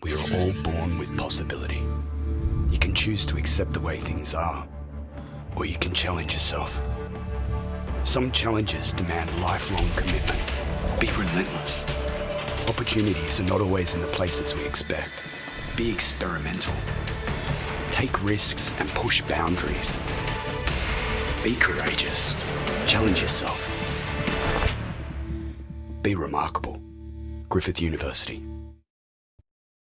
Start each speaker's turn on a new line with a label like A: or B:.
A: We are all born with possibility. You can choose to accept the way things are, or you can challenge yourself. Some challenges demand lifelong commitment. Be relentless. Opportunities are not always in the places we expect. Be experimental. Take risks and push boundaries. Be courageous. Challenge yourself. Be remarkable. Griffith University.